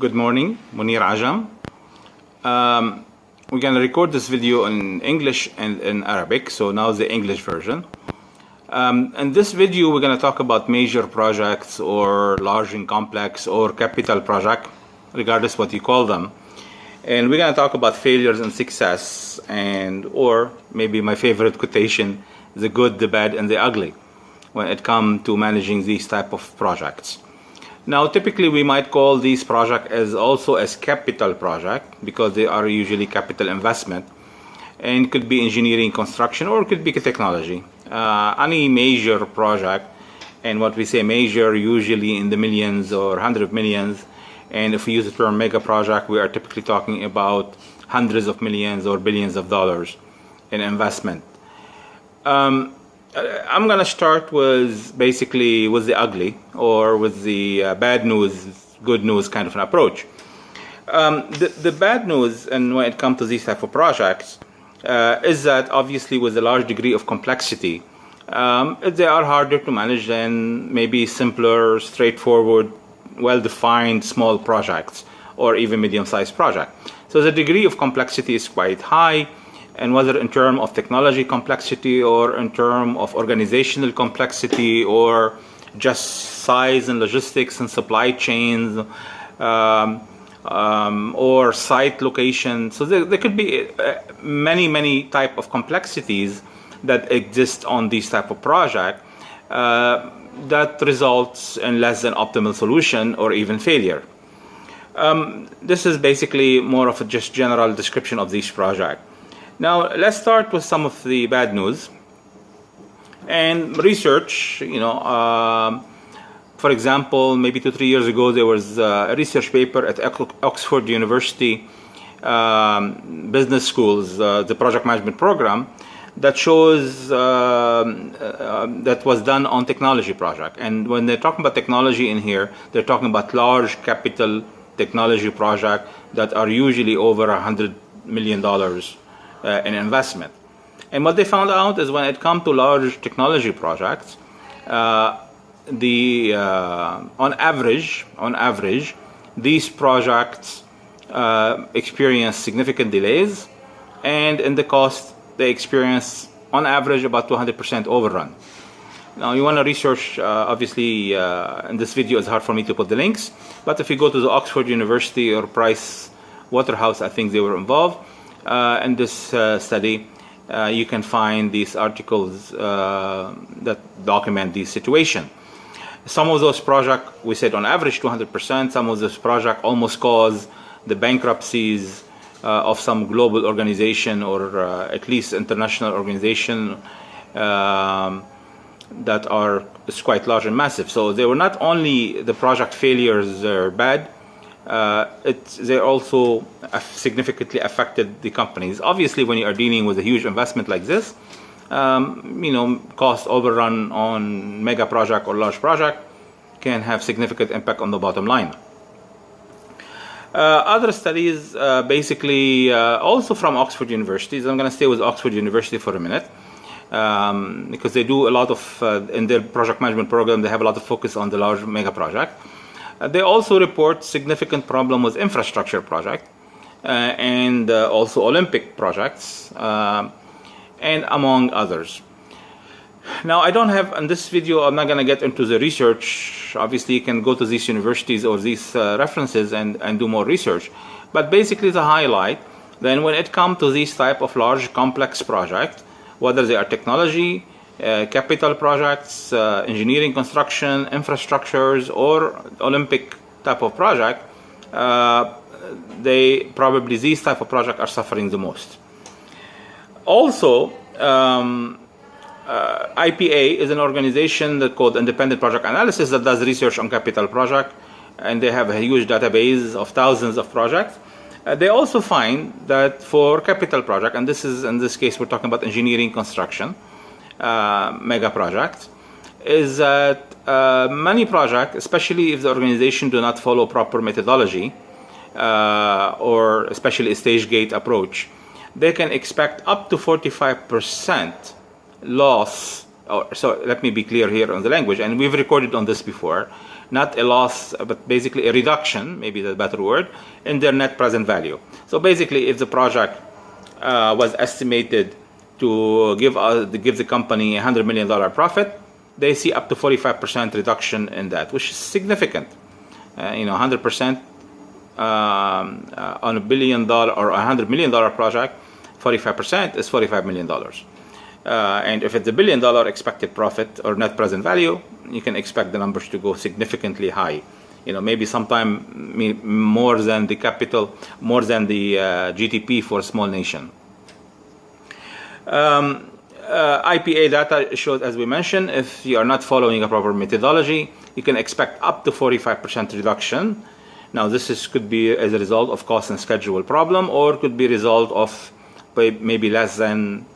Good morning, Munir Ajam. Um, we're going to record this video in English and in Arabic, so now the English version. Um, in this video, we're going to talk about major projects or large and complex or capital project, regardless what you call them. And we're going to talk about failures and success, and or maybe my favorite quotation, the good, the bad, and the ugly, when it comes to managing these type of projects. Now, typically we might call these projects as also as capital project because they are usually capital investment and could be engineering construction or could be technology. Uh, any major project and what we say major usually in the millions or hundred of millions and if we use the term mega project we are typically talking about hundreds of millions or billions of dollars in investment. Um, I'm going to start with basically with the ugly or with the uh, bad news, good news kind of an approach. Um, the, the bad news, and when it comes to these type of projects, uh, is that obviously with a large degree of complexity, um, they are harder to manage than maybe simpler, straightforward, well-defined small projects or even medium-sized projects. So the degree of complexity is quite high and whether in terms of technology complexity or in terms of organizational complexity or just size and logistics and supply chains um, um, or site location. So there, there could be uh, many, many type of complexities that exist on these type of project uh, that results in less than optimal solution or even failure. Um, this is basically more of a just general description of this project. Now, let's start with some of the bad news. And research, you know, um, for example, maybe two, three years ago, there was a research paper at Oxford University um, Business Schools, uh, the project management program, that shows um, uh, that was done on technology project. And when they're talking about technology in here, they're talking about large capital technology project that are usually over a hundred million dollars uh, in investment. And what they found out is when it comes to large technology projects, uh, the uh, on average, on average, these projects uh, experience significant delays, and in the cost they experience on average about 200% overrun. Now you want to research, uh, obviously uh, in this video it's hard for me to put the links, but if you go to the Oxford University or Price Waterhouse, I think they were involved, in this uh, study, uh, you can find these articles that document the situation. Some of those projects, we said on average 200%, some of those projects almost cause the bankruptcies uh, of some global organization or uh, at least international organization um, that are quite large and massive. So they were not only the project failures are bad, uh, they also significantly affected the companies. Obviously, when you are dealing with a huge investment like this, um, you know, cost overrun on mega project or large project can have significant impact on the bottom line. Uh, other studies, uh, basically, uh, also from Oxford University. I'm going to stay with Oxford University for a minute. Um, because they do a lot of, uh, in their project management program, they have a lot of focus on the large mega project. Uh, they also report significant problem with infrastructure project uh, and uh, also Olympic projects and among others. Now, I don't have, in this video, I'm not going to get into the research. Obviously, you can go to these universities or these uh, references and, and do more research. But basically, the highlight, then when it comes to these type of large, complex projects, whether they are technology, capital projects, uh, engineering construction, infrastructures, or Olympic type of project, uh, they probably these type of projects are suffering the most. Also, um, uh, IPA is an organization that called Independent Project Analysis that does research on capital project, and they have a huge database of thousands of projects. Uh, they also find that for capital project, and this is in this case we're talking about engineering construction, uh, mega project is that uh, many projects, especially if the organization do not follow proper methodology uh, or especially stage gate approach, they can expect up to 45% loss. Or, so let me be clear here on the language, and we've recorded on this before. not a loss, but basically a reduction, maybe the better word, in their net present value. So basically, if the project uh, was estimated to give, uh, to give the company a $100 million profit, they see up to 45% reduction in that, which is significant. Uh, you know, 100% um, uh, on a billion dollar or a $100 million project, 45% is $45 million. Uh, and if it's a billion dollar expected profit or net present value, you can expect the numbers to go significantly high. You know, maybe sometime more than the capital, more than the uh, GDP for a small nation. Um, uh, IPA data shows, as we mentioned, if you are not following a proper methodology, you can expect up to 45% reduction. Now, this is, could be as a result of cost and schedule problem, or could be result of maybe less than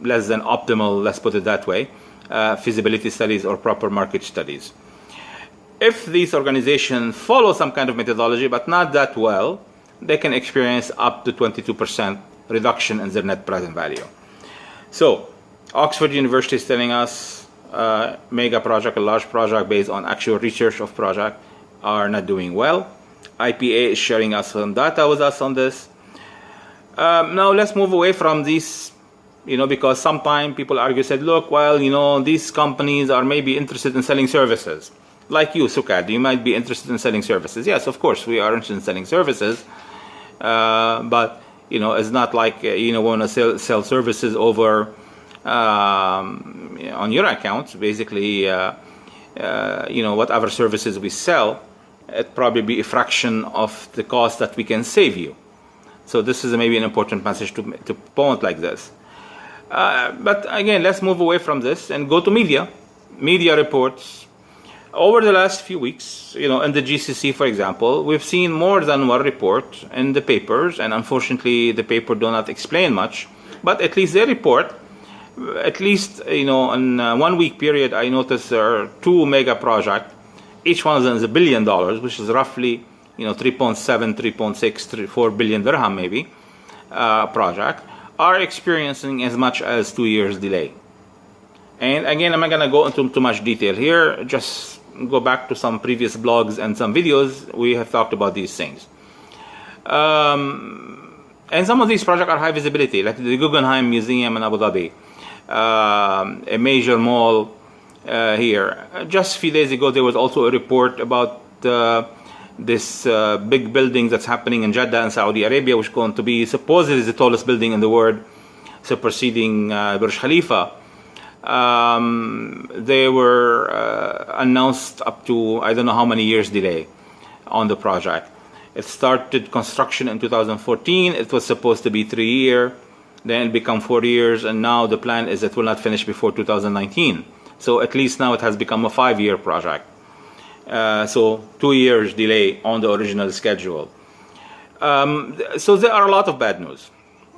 less than optimal, let's put it that way, uh, feasibility studies or proper market studies. If these organizations follow some kind of methodology but not that well, they can experience up to 22% reduction in their net present value. So, Oxford University is telling us uh, mega project, a large project based on actual research of project are not doing well. IPA is sharing us some data with us on this. Um, now let's move away from this, you know, because sometimes people argue, said, look, well, you know, these companies are maybe interested in selling services. Like you, Sukad, you might be interested in selling services. Yes, of course, we are interested in selling services. Uh, but, you know, it's not like, uh, you know, want to sell, sell services over um, on your accounts. Basically, uh, uh, you know, whatever services we sell, it probably be a fraction of the cost that we can save you. So this is maybe an important message to, to point like this. Uh, but again, let's move away from this and go to media. Media reports. Over the last few weeks, you know, in the GCC, for example, we've seen more than one report in the papers, and unfortunately, the paper do not explain much. But at least they report. At least, you know, in one week period, I noticed there are two mega projects. Each one of them is a billion dollars, which is roughly, you know, 3.7, 3.6, 4 billion dirham maybe uh, project are experiencing as much as two years delay. And again, I'm not going to go into too much detail here. Just go back to some previous blogs and some videos. We have talked about these things. Um, and some of these projects are high visibility, like the Guggenheim Museum in Abu Dhabi, um, a major mall uh, here. Just a few days ago, there was also a report about uh, this uh, big building that's happening in Jeddah in Saudi Arabia, which is going to be supposedly the tallest building in the world, superseding uh, Burj Khalifa. Um, they were uh, announced up to I don't know how many years delay on the project. It started construction in 2014. It was supposed to be three year, then it became four years, and now the plan is it will not finish before 2019. So at least now it has become a five year project. Uh, so two years delay on the original schedule. Um, so there are a lot of bad news.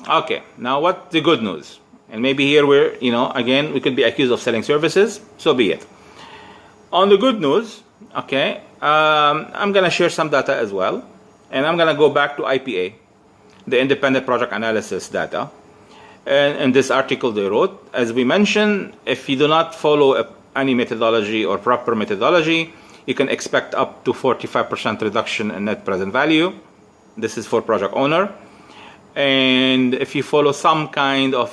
Okay, now what the good news? And maybe here we're, you know, again, we could be accused of selling services, so be it. On the good news, okay, um, I'm going to share some data as well. And I'm going to go back to IPA, the independent project analysis data. And in this article they wrote, as we mentioned, if you do not follow any methodology or proper methodology, you can expect up to 45% reduction in net present value. This is for project owner. And if you follow some kind of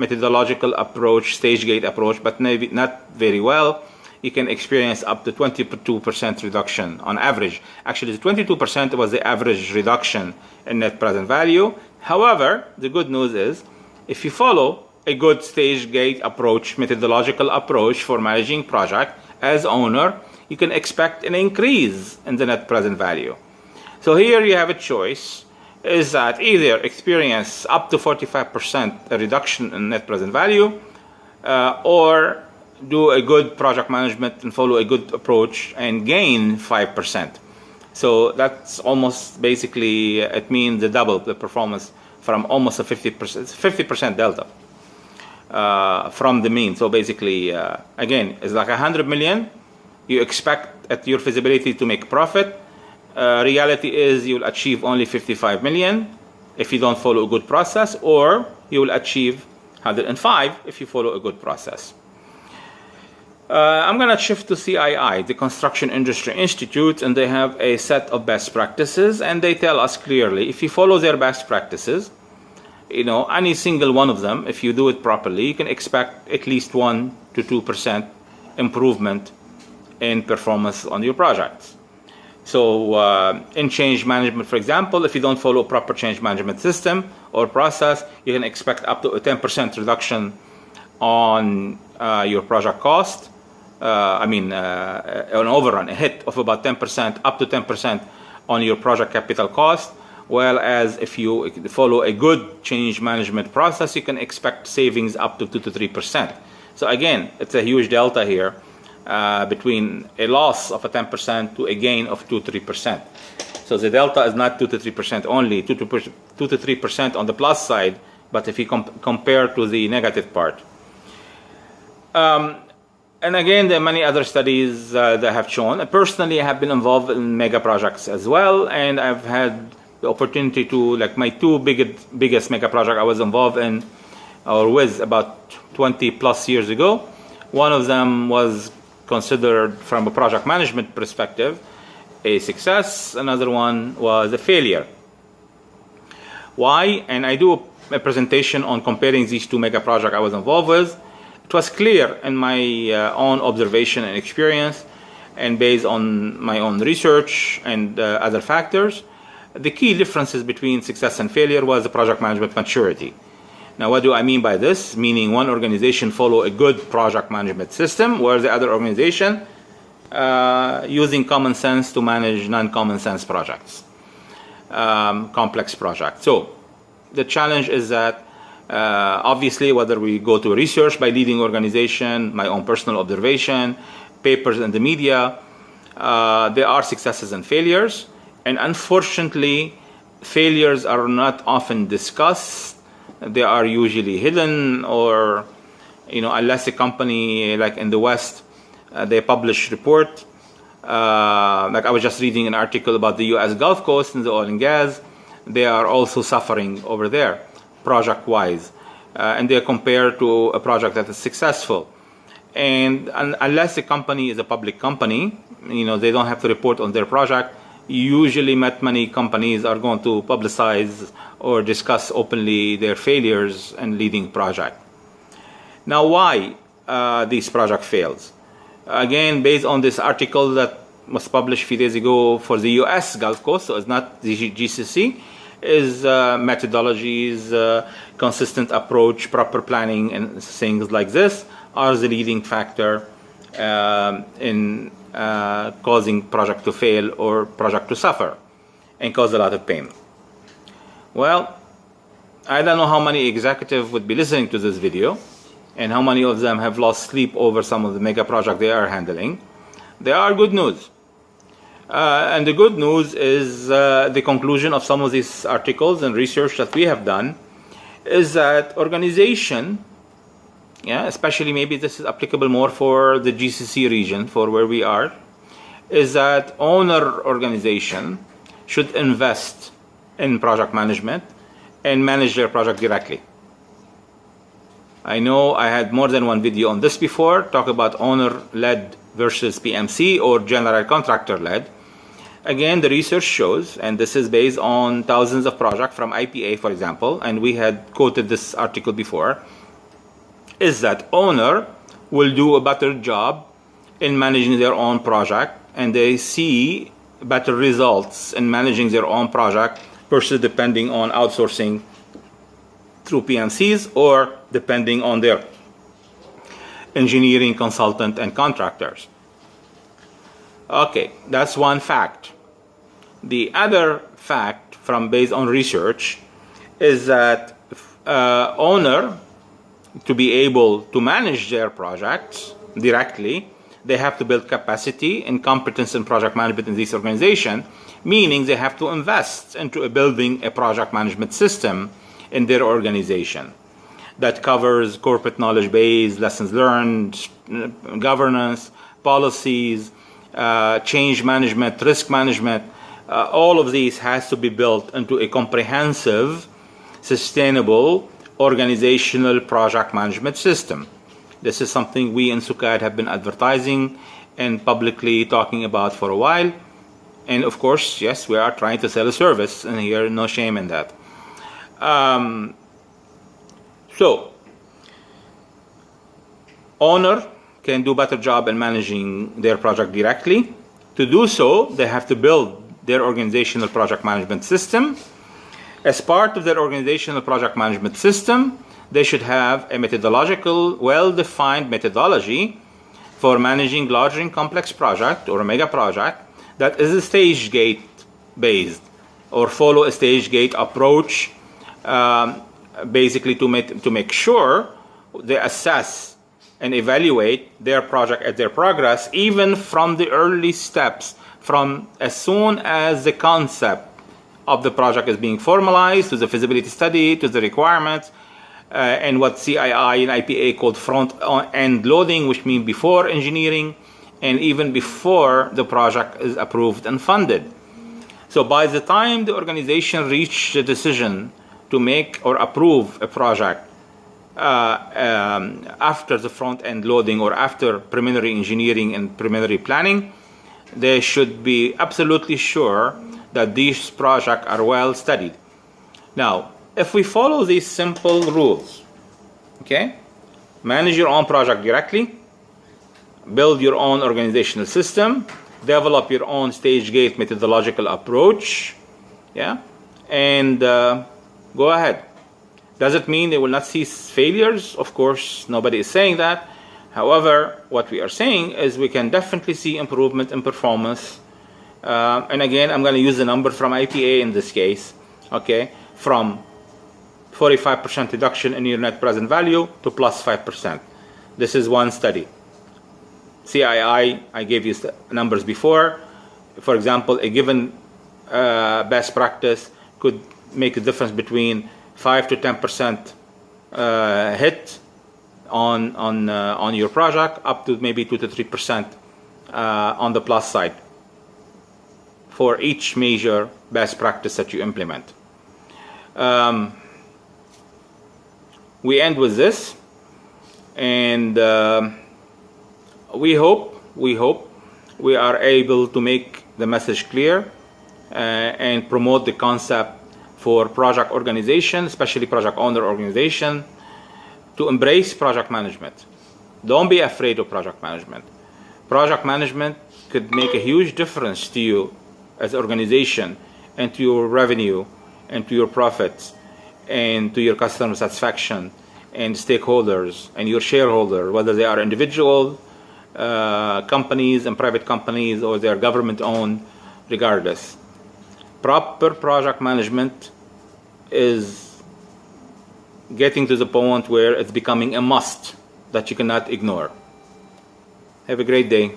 methodological approach, stage gate approach, but maybe not very well, you can experience up to 22% reduction on average. Actually, the 22% was the average reduction in net present value. However, the good news is if you follow a good stage gate approach, methodological approach for managing project as owner, you can expect an increase in the net present value. So here you have a choice is that either experience up to 45% reduction in net present value uh, or do a good project management and follow a good approach and gain 5%. So that's almost basically, it means the double the performance from almost a 50%, 50% delta uh, from the mean. So basically, uh, again, it's like 100 million you expect at your feasibility to make profit. Uh, reality is you'll achieve only 55 million if you don't follow a good process, or you will achieve 105 if you follow a good process. Uh, I'm going to shift to CII, the Construction Industry Institute, and they have a set of best practices, and they tell us clearly if you follow their best practices, you know, any single one of them, if you do it properly, you can expect at least 1 to 2% improvement in performance on your projects. So uh, in change management, for example, if you don't follow a proper change management system or process, you can expect up to a 10% reduction on uh, your project cost uh, I mean, uh, an overrun, a hit of about 10%, up to 10% on your project capital cost. Whereas if you follow a good change management process, you can expect savings up to 2 to 3%. So again, it's a huge delta here uh, between a loss of a 10% to a gain of 2 3%. So the delta is not 2 to 3% only, 2 to 3% on the plus side, but if you comp compare to the negative part. Um, and again, there are many other studies uh, that have shown. Personally, I have been involved in mega projects as well, and I've had the opportunity to, like my two biggest, biggest mega project I was involved in or with about 20 plus years ago. One of them was considered from a project management perspective a success. Another one was a failure. Why? And I do a presentation on comparing these two mega projects I was involved with it was clear in my uh, own observation and experience and based on my own research and uh, other factors, the key differences between success and failure was the project management maturity. Now, what do I mean by this? Meaning one organization follow a good project management system, where the other organization uh, using common sense to manage non-common sense projects, um, complex projects. So the challenge is that uh, obviously, whether we go to research by leading organization, my own personal observation, papers in the media, uh, there are successes and failures. And unfortunately, failures are not often discussed. They are usually hidden or, you know, unless a company like in the West, uh, they publish report. Uh, like I was just reading an article about the U.S. Gulf Coast and the oil and gas. They are also suffering over there project-wise, uh, and they're compared to a project that is successful. And, and unless the company is a public company, you know, they don't have to report on their project. Usually, not many companies are going to publicize or discuss openly their failures and leading project. Now, why uh, this project fails? Again, based on this article that was published a few days ago for the U.S. Gulf Coast, so it's not the GCC, is uh, methodologies, uh, consistent approach, proper planning, and things like this are the leading factor um, in uh, causing project to fail or project to suffer and cause a lot of pain. Well, I don't know how many executives would be listening to this video and how many of them have lost sleep over some of the mega project they are handling. There are good news. Uh, and the good news is uh, the conclusion of some of these articles and research that we have done is that organization, yeah, especially maybe this is applicable more for the GCC region, for where we are, is that owner organization should invest in project management and manage their project directly. I know I had more than one video on this before, talk about owner-led versus PMC or general contractor-led. Again, the research shows, and this is based on thousands of projects from IPA, for example, and we had quoted this article before, is that owner will do a better job in managing their own project, and they see better results in managing their own project versus depending on outsourcing through PMCs or depending on their engineering consultant and contractors. Okay, that's one fact. The other fact from based on research is that uh, owner to be able to manage their projects directly, they have to build capacity and competence in project management in this organization, meaning they have to invest into building a project management system in their organization that covers corporate knowledge base, lessons learned, governance, policies, uh, change management, risk management, uh, all of these has to be built into a comprehensive, sustainable organizational project management system. This is something we in SUKAD have been advertising and publicly talking about for a while. And of course, yes, we are trying to sell a service, and here, no shame in that. Um, so, owner can do better job in managing their project directly. To do so, they have to build their organizational project management system. As part of their organizational project management system, they should have a methodological, well-defined methodology for managing large and complex project or mega project that is a stage gate based or follow a stage gate approach um, basically to make, to make sure they assess and evaluate their project at their progress even from the early steps from as soon as the concept of the project is being formalized to the feasibility study to the requirements uh, and what CII and IPA called front end loading which means before engineering and even before the project is approved and funded. So by the time the organization reached the decision to make or approve a project uh, um, after the front end loading or after preliminary engineering and preliminary planning, they should be absolutely sure that these projects are well studied. Now, if we follow these simple rules, okay, manage your own project directly, build your own organizational system, develop your own stage gate methodological approach, yeah, and uh, go ahead. Does it mean they will not see failures? Of course, nobody is saying that. However, what we are saying is we can definitely see improvement in performance. Uh, and again, I'm going to use the number from IPA in this case, okay, from 45% reduction in your net present value to plus 5%. This is one study. CII, I gave you numbers before. For example, a given uh, best practice could make a difference between 5 to 10% uh, hit on, on, uh, on your project, up to maybe 2 to 3% uh, on the plus side for each major best practice that you implement. Um, we end with this and uh, we hope we hope we are able to make the message clear uh, and promote the concept for project organization especially project owner organization to embrace project management don't be afraid of project management project management could make a huge difference to you as an organization and to your revenue and to your profits and to your customer satisfaction and stakeholders and your shareholder whether they are individual uh, companies and private companies or they're government owned regardless. Proper project management is getting to the point where it's becoming a must that you cannot ignore. Have a great day.